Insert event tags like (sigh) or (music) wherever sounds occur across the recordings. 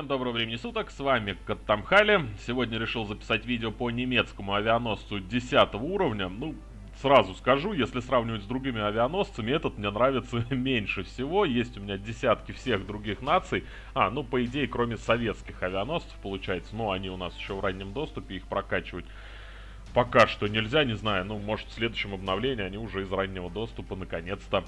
всем доброго времени суток, с вами Каттамхали. Сегодня решил записать видео по немецкому авианосцу 10 уровня. Ну, сразу скажу, если сравнивать с другими авианосцами, этот мне нравится (laughs) меньше всего. Есть у меня десятки всех других наций. А, ну, по идее, кроме советских авианосцев, получается. Но они у нас еще в раннем доступе, их прокачивать пока что нельзя, не знаю. Ну, может, в следующем обновлении они уже из раннего доступа наконец-то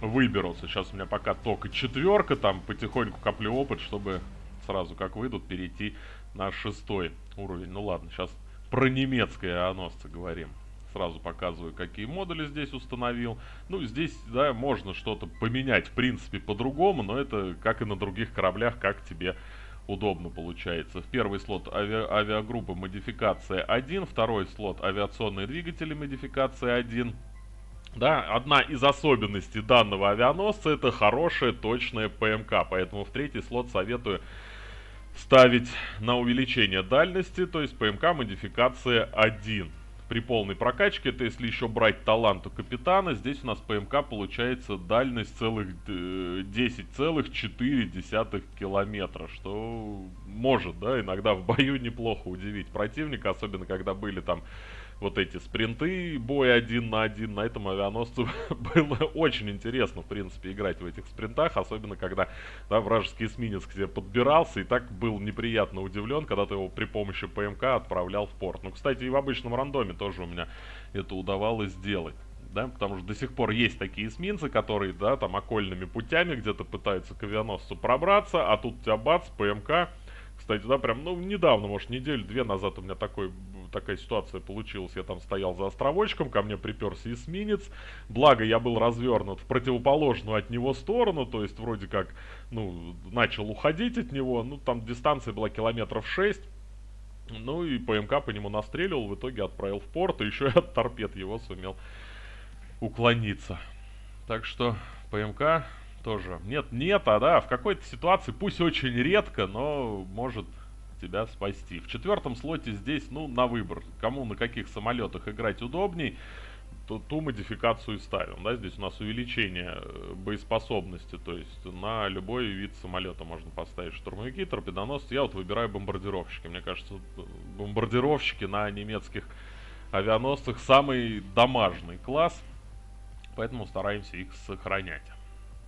выберутся. Сейчас у меня пока только четверка, там потихоньку коплю опыт, чтобы сразу как выйдут перейти на шестой уровень. Ну ладно, сейчас про немецкое авианосцы говорим. Сразу показываю, какие модули здесь установил. Ну, здесь, да, можно что-то поменять, в принципе, по-другому, но это, как и на других кораблях, как тебе удобно получается. В первый слот ави авиагруппа модификация 1, второй слот авиационные двигатели модификация 1, да, одна из особенностей данного авианосца это хорошая точная ПМК, поэтому в третий слот советую ставить на увеличение дальности, то есть ПМК модификация 1. При полной прокачке, это если еще брать талант у капитана, здесь у нас ПМК получается дальность целых 10,4 э, километра, что может, да, иногда в бою (laughs) неплохо удивить противника, особенно когда были там вот эти спринты, бой один на один, на этом авианосцу (laughs) было очень интересно, в принципе, играть в этих спринтах, особенно когда да, вражеский эсминец к тебе подбирался, и так был неприятно удивлен, когда ты его при помощи ПМК отправлял в порт. Ну, кстати, и в обычном рандоме тоже у меня это удавалось сделать. Да, потому что до сих пор есть такие эсминцы, которые, да, там окольными путями где-то пытаются к авианосцу пробраться, а тут у тебя бац, ПМК, кстати, да, прям, ну, недавно, может, неделю-две назад у меня такой, такая ситуация получилась. Я там стоял за островочком, ко мне приперся эсминец. Благо, я был развернут в противоположную от него сторону, то есть, вроде как, ну, начал уходить от него. Ну, там дистанция была километров 6. Ну, и ПМК по нему настреливал, в итоге отправил в порт, и еще и (laughs) от торпед его сумел уклониться. Так что, ПМК тоже. Нет, нет, а да, в какой-то ситуации, пусть очень редко, но может тебя спасти. В четвертом слоте здесь, ну, на выбор. Кому на каких самолетах играть удобней, то ту модификацию ставим. Да, здесь у нас увеличение э, боеспособности, то есть на любой вид самолета можно поставить штурмовики, торпедоносцы. Я вот выбираю бомбардировщики. Мне кажется, бомбардировщики на немецких авианосцах самый домашний класс, поэтому стараемся их сохранять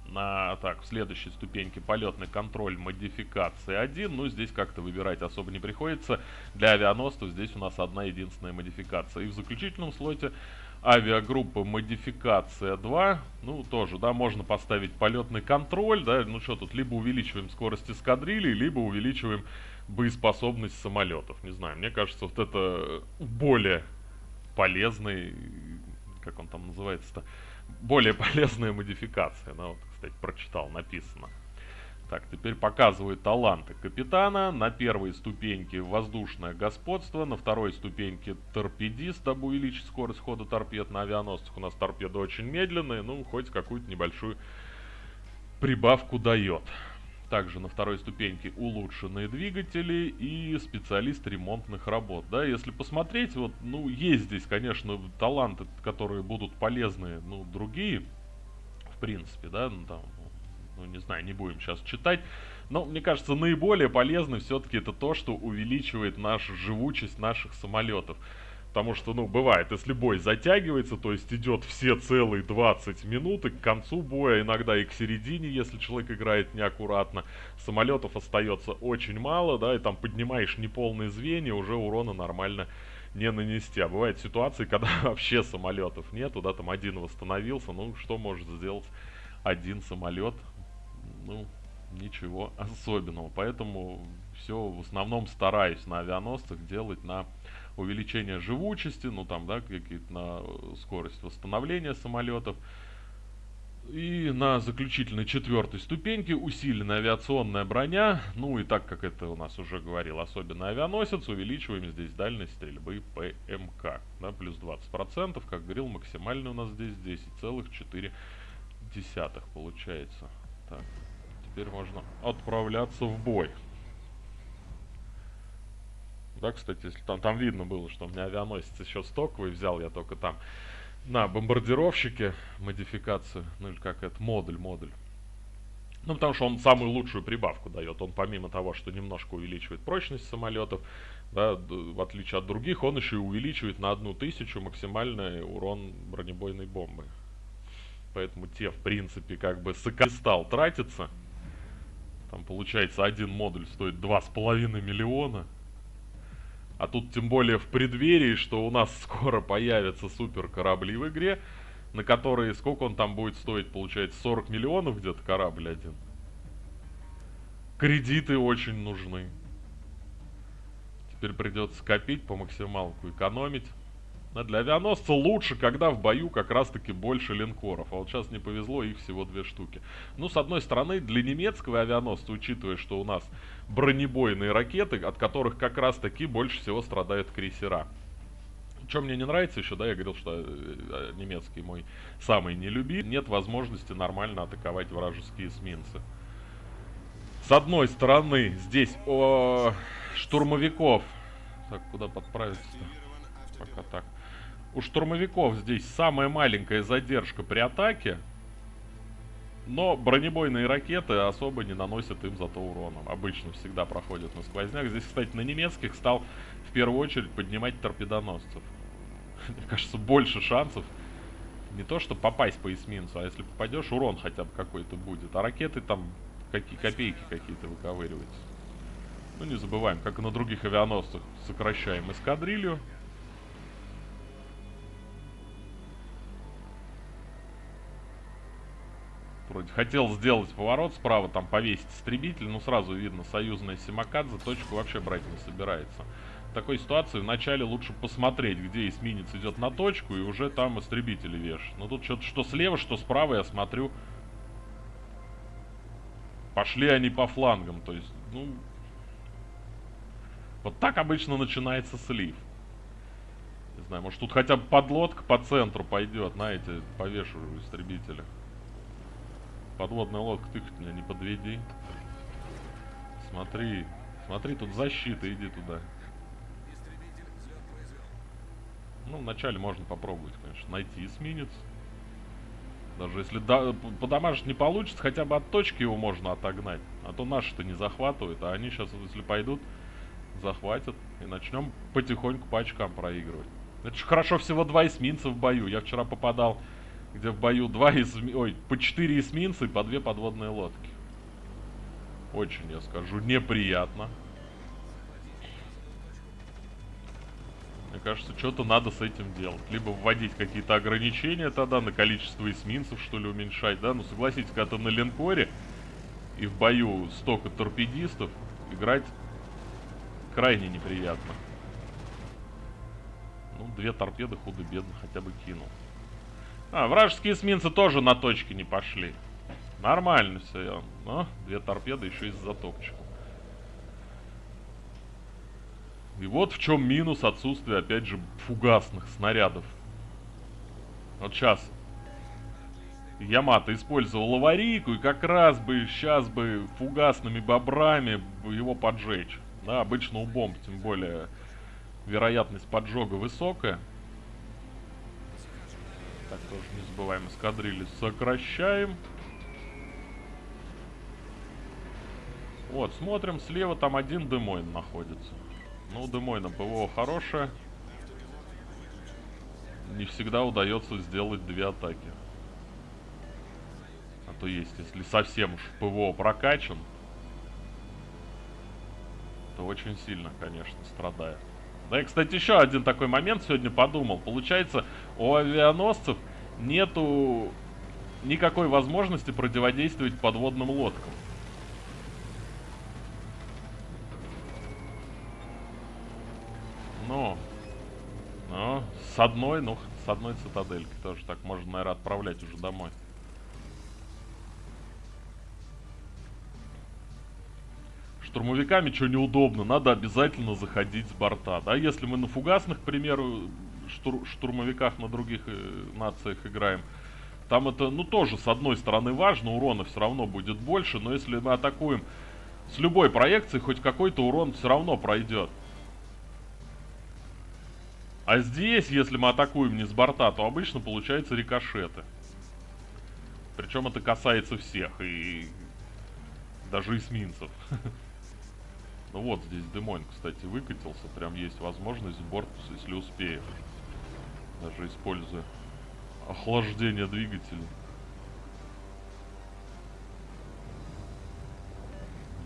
на так, в следующей ступеньке полетный контроль модификации 1. Ну, здесь как-то выбирать особо не приходится. Для авианосцев здесь у нас одна единственная модификация. И в заключительном слоте авиагруппа модификация 2. Ну, тоже, да, можно поставить полетный контроль, да, ну что тут, либо увеличиваем скорость эскадрильи, либо увеличиваем боеспособность самолетов. Не знаю, мне кажется, вот это более полезный, как он там называется-то, более полезная модификация. Ну, вот, кстати, прочитал, написано. Так, теперь показывают таланты капитана. На первой ступеньке воздушное господство, на второй ступеньке торпедист, дабы увеличить скорость хода торпед. На авианосцах у нас торпеды очень медленные, ну, хоть какую-то небольшую прибавку дает. Также на второй ступеньке улучшенные двигатели и специалист ремонтных работ. Да, если посмотреть, вот, ну, есть здесь, конечно, таланты, которые будут полезны, ну, другие, принципе, да, ну, там, ну, не знаю, не будем сейчас читать. Но, мне кажется, наиболее полезно все-таки это то, что увеличивает нашу живучесть наших самолетов. Потому что, ну, бывает, если бой затягивается, то есть идет все целые 20 минут, и к концу боя, иногда и к середине, если человек играет неаккуратно, самолетов остается очень мало, да, и там поднимаешь неполные звенья, уже урона нормально не нанести. А бывают ситуации, (laughs) когда вообще самолетов нету, да, там один восстановился, ну, что может сделать один самолет? Ну, ничего особенного. Поэтому все в основном стараюсь на авианосцах делать на увеличение живучести, ну там, да, какие-то на скорость восстановления самолетов. И на заключительной четвертой ступеньке усиленная авиационная броня. Ну и так как это у нас уже говорил особенно авианосец, увеличиваем здесь дальность стрельбы ПМК. Да, плюс 20%, как говорил, максимально у нас здесь 10,4 получается. Так, теперь можно отправляться в бой. Да, кстати, если там, там видно было, что у меня авианосец еще стоковый, взял я только там на бомбардировщике модификацию, ну или как это, модуль, модуль. Ну, потому что он самую лучшую прибавку дает. Он помимо того, что немножко увеличивает прочность самолетов, да, в отличие от других, он еще и увеличивает на одну тысячу максимальный урон бронебойной бомбы. Поэтому те, в принципе, как бы стал тратиться. Там, получается, один модуль стоит 2,5 миллиона. А тут тем более в преддверии, что у нас (laughs) скоро появятся супер корабли в игре, на которые, сколько он там будет стоить, получается, 40 миллионов где-то корабль один. Кредиты очень нужны. Теперь придется копить по максималку, экономить. А для авианосца лучше, когда в бою как раз-таки больше линкоров. А вот сейчас не повезло, их всего две штуки. Ну, с одной стороны, для немецкого авианосца, учитывая, что у нас бронебойные ракеты, от которых как раз-таки больше всего страдают крейсера. Что мне не нравится еще, да, я говорил, что э, немецкий мой самый нелюбимый. Нет возможности нормально атаковать вражеские эсминцы. С одной стороны, здесь о, штурмовиков. Так, куда подправиться-то? У штурмовиков здесь самая маленькая задержка при атаке. Но бронебойные ракеты особо не наносят им зато урона. Обычно всегда проходят на сквозняк. Здесь, кстати, на немецких стал в первую очередь поднимать торпедоносцев. (laughs) Мне кажется, больше шансов не то, что попасть по эсминцу, а если попадешь, урон хотя бы какой-то будет. А ракеты там какие копейки какие-то выковыриваются. Ну, не забываем, как и на других авианосцах, сокращаем эскадрилью. Вроде хотел сделать поворот справа, там повесить истребитель, но сразу видно, союзная Симакадзе точку вообще брать не собирается. В такой ситуации вначале лучше посмотреть, где эсминец идет на точку, и уже там истребители вешать. Но тут что-то что слева, что справа, я смотрю, пошли они по флангам, то есть, ну, вот так обычно начинается слив. Не знаю, может тут хотя бы подлодка по центру пойдет, знаете, повешу истребителя. Подводная лодка, ты меня не подведи. Смотри, смотри, тут защита, иди туда. Ну, вначале можно попробовать, конечно, найти эсминец. Даже если да, по домашнему не получится, хотя бы от точки его можно отогнать. А то наши-то не захватывают, а они сейчас, если пойдут, захватят. И начнем потихоньку по очкам проигрывать. Это же хорошо всего два эсминца в бою. Я вчера попадал, где в бою два эсми... Ой, по четыре эсминца и по две подводные лодки. Очень, я скажу, неприятно. Мне кажется, что-то надо с этим делать. Либо вводить какие-то ограничения тогда на количество эсминцев, что ли, уменьшать, да? Ну, согласитесь, когда на линкоре и в бою столько торпедистов, играть крайне неприятно. Ну, две торпеды худо-бедно хотя бы кинул. А, вражеские эсминцы тоже на точке не пошли. Нормально все. Но две торпеды еще и с затопчиком. И вот в чем минус отсутствия, опять же, фугасных снарядов. Вот сейчас Ямато использовал аварийку, и как раз бы сейчас бы фугасными бобрами его поджечь. Да, обычно у бомб, тем более, вероятность поджога высокая. Так, тоже не забываем, эскадрили сокращаем. Вот, смотрим, слева там один Демойн находится. Ну, Демойна ПВО хорошее. Не всегда удается сделать две атаки. А то есть, если совсем уж ПВО прокачан, то очень сильно, конечно, страдает. Да и, кстати, еще один такой момент сегодня подумал. Получается, у авианосцев нету никакой возможности противодействовать подводным лодкам. Ну, ну, с одной, ну, с одной цитаделькой тоже так можно, наверное, отправлять уже домой. Штурмовиками что неудобно, надо обязательно заходить с борта. Да, если мы на фугасных, к примеру, штур штурмовиках на других э, нациях играем, там это, ну, тоже, с одной стороны, важно, урона все равно будет больше, но если мы атакуем с любой проекцией, хоть какой-то урон все равно пройдет. А здесь, если мы атакуем не с борта, то обычно получаются рикошеты. Причем это касается всех. И Даже эсминцев. (laughs) Ну вот здесь Демойн, кстати, выкатился. Прям есть возможность борт, если успеешь. Даже используя охлаждение двигателя.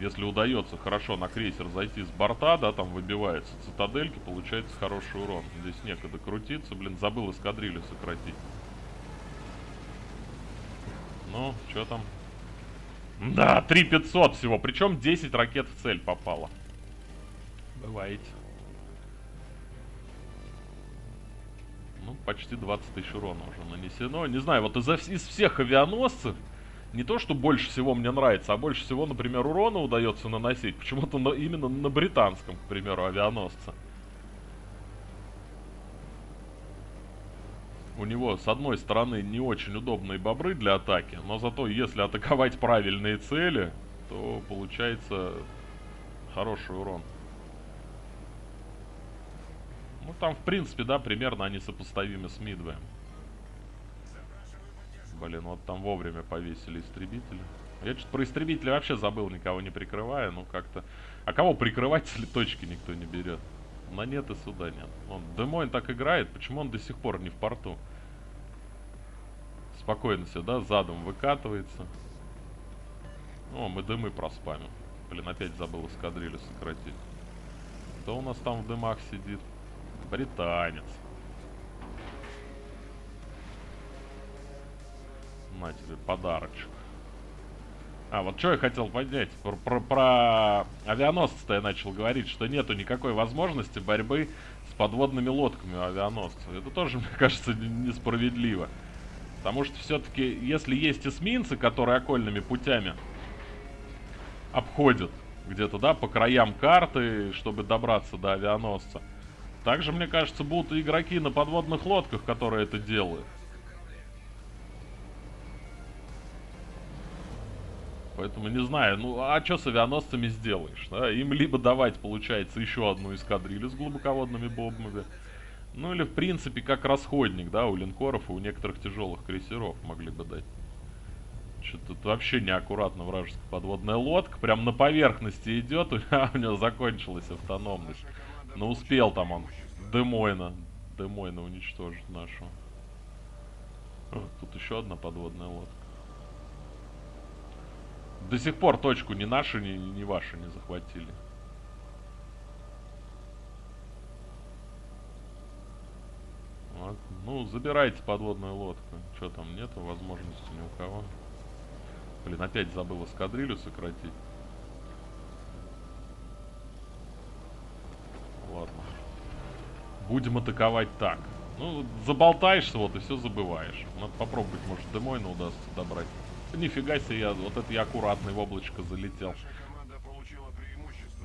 Если удается хорошо на крейсер зайти с борта, да, там выбивается цитадельки, получается хороший урон. Здесь некогда крутиться, блин, забыл эскадрилью сократить. Ну, что там? Да, 3500 всего, причем 10 ракет в цель попало. Бываете. Ну, почти 20 тысяч урона уже нанесено. Не знаю, вот из, из всех авианосцев, не то, что больше всего мне нравится, а больше всего, например, урона удается наносить. Почему-то на, именно на британском, к примеру, авианосце. У него, с одной стороны, не очень удобные бобры для атаки, но зато, если атаковать правильные цели, то получается хороший урон. Ну, там, в принципе, да, примерно они сопоставимы с Мидвеем. Блин, вот там вовремя повесили истребители. Я что-то про истребители вообще забыл, никого не прикрывая, ну как-то... А кого прикрывать, если точки никто не берет? На нет и сюда нет. Он, Демойн так играет, почему он до сих пор не в порту? Спокойно сюда, задом выкатывается. О, мы дымы проспамим. Блин, опять забыл эскадрилью сократить. Кто у нас там в дымах сидит? Британец. На тебе подарочек. А, вот что я хотел поднять. Про, про, про авианосцы-то я начал говорить, что нету никакой возможности борьбы с подводными лодками у авианосцев. Это тоже, (laughs) мне кажется, несправедливо. Потому что все-таки, если есть эсминцы, которые окольными путями обходят где-то, да, по краям карты, чтобы добраться до авианосца, также, мне кажется, будут и игроки на подводных лодках, которые это делают. Поэтому не знаю, ну а что с авианосцами сделаешь? Да? Им либо давать, получается, еще одну эскадрилью с глубоководными бомбами, ну или в принципе как расходник, да, у линкоров и у некоторых тяжелых крейсеров могли бы дать. Что-то тут вообще неаккуратно вражеская подводная лодка. Прям на поверхности идет, (laughs) а у него закончилась автономность. Но успел там он Демойна. Демойна уничтожить нашу. О, тут еще одна подводная лодка. До сих пор точку ни наши, ни, ни ваши не захватили. Вот. Ну, забирайте подводную лодку. Что там, нету возможности ни у кого. Блин, опять забыл эскадрилью сократить. Ладно. Будем атаковать так. Ну, заболтаешься, вот, и все забываешь. Надо попробовать, может, Демойна удастся добрать. Нифига себе, я, вот это я аккуратный в облачко залетел.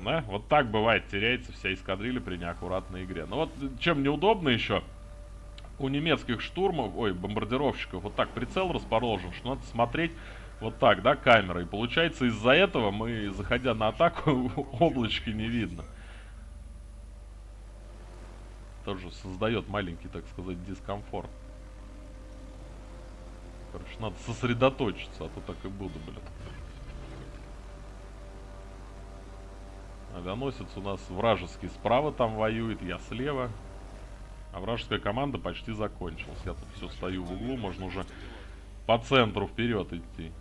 Да, вот так бывает, теряется вся эскадрилья при неаккуратной игре. Но вот чем неудобно еще, у немецких штурмов, ой, бомбардировщиков, вот так прицел расположен, что надо смотреть вот так, да, камерой. Получается, из-за этого мы, заходя на атаку, (laughs) облачки не видно тоже создает маленький, так сказать, дискомфорт. Короче, надо сосредоточиться, а то так и буду, блин. Авианосец у нас вражеский справа там воюет, я слева. А вражеская команда почти закончилась. Я тут все стою в углу, можно уже по центру вперед идти.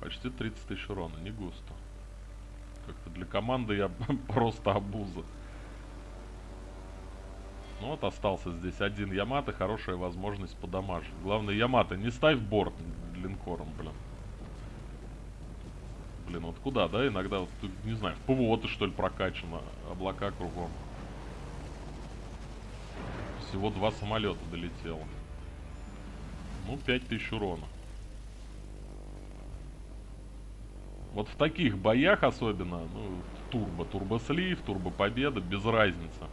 Почти 30 тысяч урона, не густо. Как-то для команды я (laughs) просто обуза. Ну вот остался здесь один Ямато, хорошая возможность подамажить. Главное, Ямато, не ставь борт линкором, блин. Блин, вот куда, да? Иногда, вот, не знаю, в ПВО ты что ли прокачано, облака кругом. Всего два самолета долетело. Ну, 5000 урона. Вот в таких боях особенно, ну, турбо, турбослив, турбопобеда, без разницы.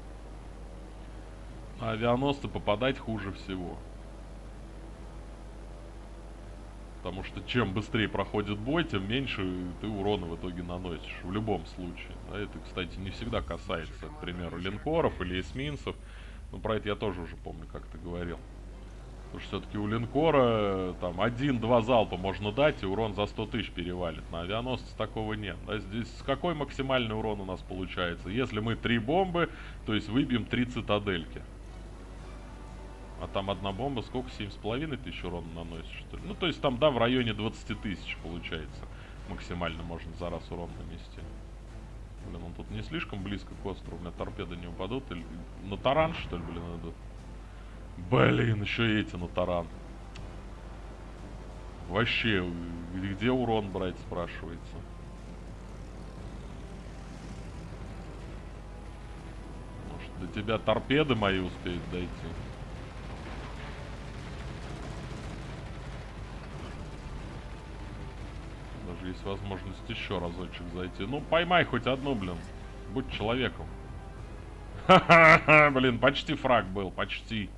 На авианосцы попадать хуже всего. Потому что чем быстрее проходит бой, тем меньше ты урона в итоге наносишь. В любом случае. Да, это, кстати, не всегда касается, к примеру, линкоров или эсминцев. Ну, про это я тоже уже помню, как ты говорил. Потому что все-таки у линкора там один-два залпа можно дать, и урон за 100 тысяч перевалит. На авианосце такого нет. Да, здесь какой максимальный урон у нас получается? Если мы три бомбы, то есть выбьем три цитадельки. А там одна бомба, сколько? 7,5 тысяч урона наносит, что ли? Ну, то есть там, да, в районе 20 тысяч получается. Максимально можно за раз урон нанести. Блин, он тут не слишком близко к острову. У меня торпеды не упадут. Или на таран, что ли, блин, идут? Блин, еще и эти на таран. Вообще, где урон брать, спрашивается. Может, до тебя торпеды мои успеют дойти? Даже есть возможность еще разочек зайти. Ну, поймай хоть одну, блин. Будь человеком. Ха-ха-ха, блин, почти фраг был, почти.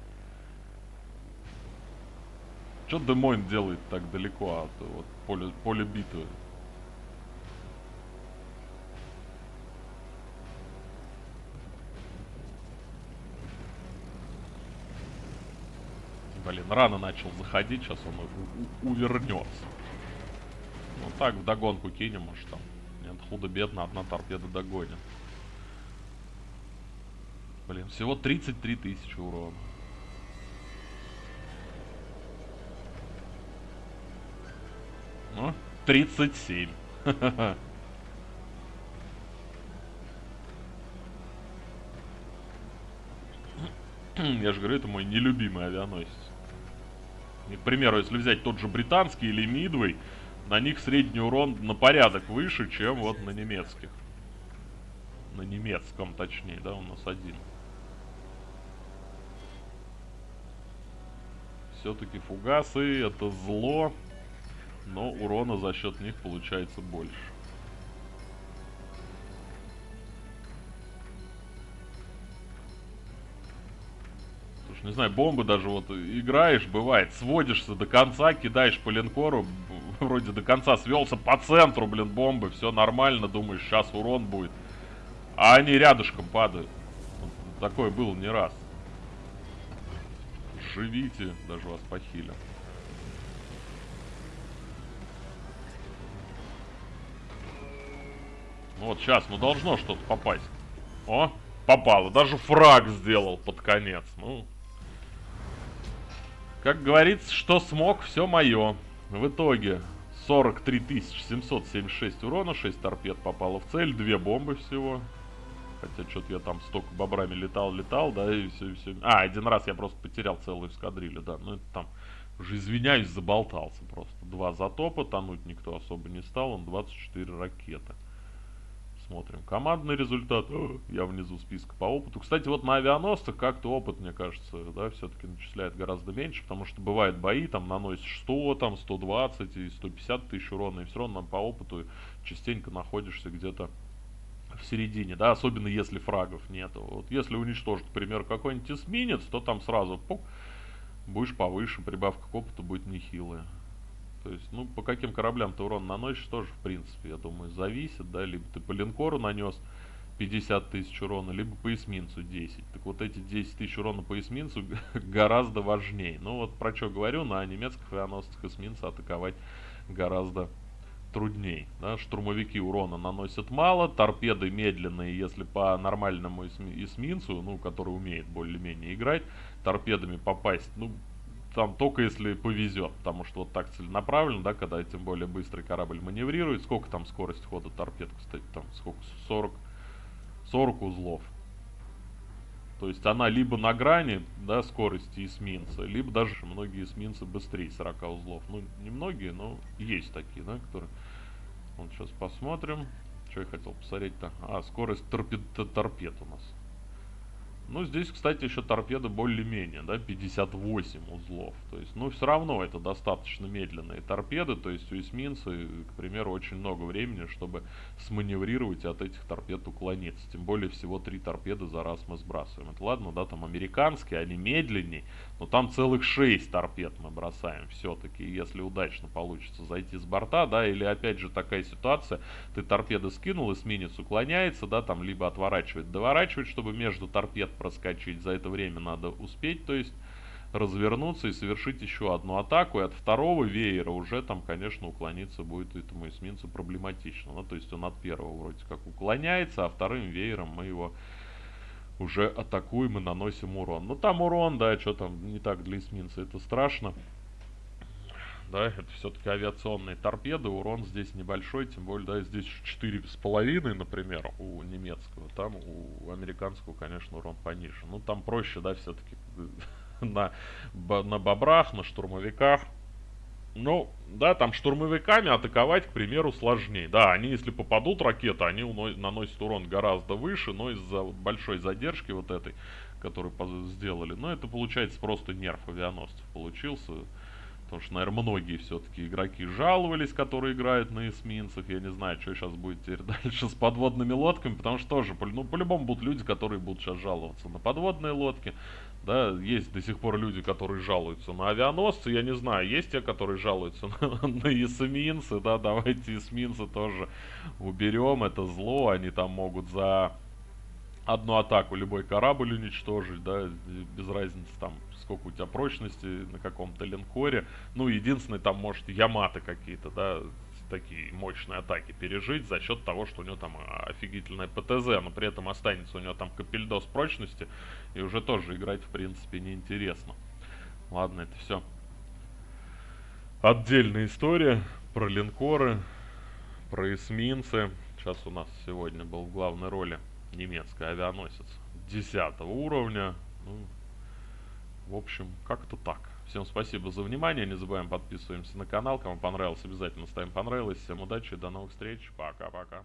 Что Демойн делает так далеко от вот, поля, поля битвы? Блин, рано начал заходить, сейчас он увернется. Ну так, в догонку кинем, может там. Нет, худо-бедно, одна торпеда догонит. Блин, всего 33 тысячи урона. Ну, 37. (laughs) Я же говорю, это мой нелюбимый авианосец. И, к примеру, если взять тот же британский или мидвей, на них средний урон на порядок выше, чем вот на немецких. На немецком, точнее, да, у нас один. Все-таки фугасы это зло но урона за счет них получается больше. Слушай, не знаю, бомбы даже вот играешь, бывает, сводишься до конца, кидаешь по линкору, (laughs) вроде до конца свелся по центру, блин, бомбы, все нормально, думаешь, сейчас урон будет. А они рядышком падают. Такое было не раз. Живите, даже вас похилят. Ну вот сейчас, ну должно что-то попасть. О, попало. Даже фраг сделал под конец. Ну, как говорится, что смог, все мое. В итоге 43 776 урона, 6 торпед попало в цель, 2 бомбы всего. Хотя что-то я там столько бобрами летал, летал, да, и все, и все. А, один раз я просто потерял целую эскадрилью, да. Ну это там, уже извиняюсь, заболтался просто. Два затопа, тонуть никто особо не стал, он 24 ракеты смотрим. Командный результат. Я внизу списка по опыту. Кстати, вот на авианосцах как-то опыт, мне кажется, да, все-таки начисляет гораздо меньше, потому что бывают бои, там наносишь 100, там 120 и 150 тысяч урона, и все равно по опыту частенько находишься где-то в середине, да, особенно если фрагов нету. Вот если уничтожить, к примеру, какой-нибудь эсминец, то там сразу пук, будешь повыше, прибавка к опыту будет нехилая. То есть, ну, по каким кораблям ты урон наносишь, тоже, в принципе, я думаю, зависит, да, либо ты по линкору нанес 50 тысяч урона, либо по эсминцу 10. Так вот эти 10 тысяч урона по эсминцу (laughs) гораздо важнее. Ну вот про что говорю, на немецких авианосцах эсминца атаковать гораздо трудней. Да? Штурмовики урона наносят мало, торпеды медленные, если по нормальному эсминцу, ну, который умеет более-менее играть, торпедами попасть, ну, там только если повезет, потому что вот так целенаправленно, да, когда тем более быстрый корабль маневрирует, сколько там скорость хода торпед, кстати, там сколько, 40, 40 узлов. То есть она либо на грани, да, скорости эсминца, либо даже многие эсминцы быстрее 40 узлов. Ну, не многие, но есть такие, да, которые... Вот сейчас посмотрим. Что я хотел посмотреть-то? А, скорость торпед, торпед у нас. Ну, здесь, кстати, еще торпеда более-менее, да, 58 узлов. То есть, ну, все равно это достаточно медленные торпеды. То есть, у эсминца, к примеру, очень много времени, чтобы сманеврировать и от этих торпед уклониться. Тем более, всего три торпеды за раз мы сбрасываем. Это ладно, да, там американские, они медленнее, но там целых 6 торпед мы бросаем все-таки. Если удачно получится зайти с борта, да, или опять же такая ситуация, ты торпеды скинул, эсминец уклоняется, да, там либо отворачивает, доворачивает, чтобы между торпед проскочить. За это время надо успеть, то есть развернуться и совершить еще одну атаку. И от второго веера уже там, конечно, уклониться будет этому эсминцу проблематично. Ну, то есть он от первого вроде как уклоняется, а вторым веером мы его уже атакуем и наносим урон. Ну там урон, да, что там не так для эсминца, это страшно. Да, это все-таки авиационные торпеды, урон здесь небольшой, тем более, да, здесь четыре с половиной, например, у немецкого, там у американского, конечно, урон пониже. Ну, там проще, да, все-таки (laughs) на, на бобрах, на штурмовиках. Ну, да, там штурмовиками атаковать, к примеру, сложнее. Да, они, если попадут ракеты, они наносят урон гораздо выше, но из-за большой задержки вот этой, которую сделали, ну, это получается просто нерв авианосцев получился. Потому что, наверное, многие все-таки игроки жаловались, которые играют на эсминцах. Я не знаю, что сейчас будет теперь (laughs) дальше с подводными лодками, потому что тоже, ну, по-любому будут люди, которые будут сейчас жаловаться на подводные лодки. Да, есть до сих пор люди, которые жалуются на авианосцы, я не знаю, есть те, которые жалуются (laughs) на, на эсминцы, да, давайте эсминцы тоже уберем, это зло, они там могут за одну атаку любой корабль уничтожить, да, без разницы там, сколько у тебя прочности на каком-то линкоре. Ну, единственное, там, может, Яматы какие-то, да, такие мощные атаки пережить за счет того, что у него там офигительная ПТЗ, но при этом останется у него там капельдос прочности, и уже тоже играть, в принципе, неинтересно. Ладно, это все отдельная история про линкоры, про эсминцы. Сейчас у нас сегодня был в главной роли немецкий авианосец 10 уровня. Ну, в общем, как-то так. Всем спасибо за внимание. Не забываем подписываемся на канал. Кому понравилось, обязательно ставим понравилось. Всем удачи, до новых встреч. Пока-пока.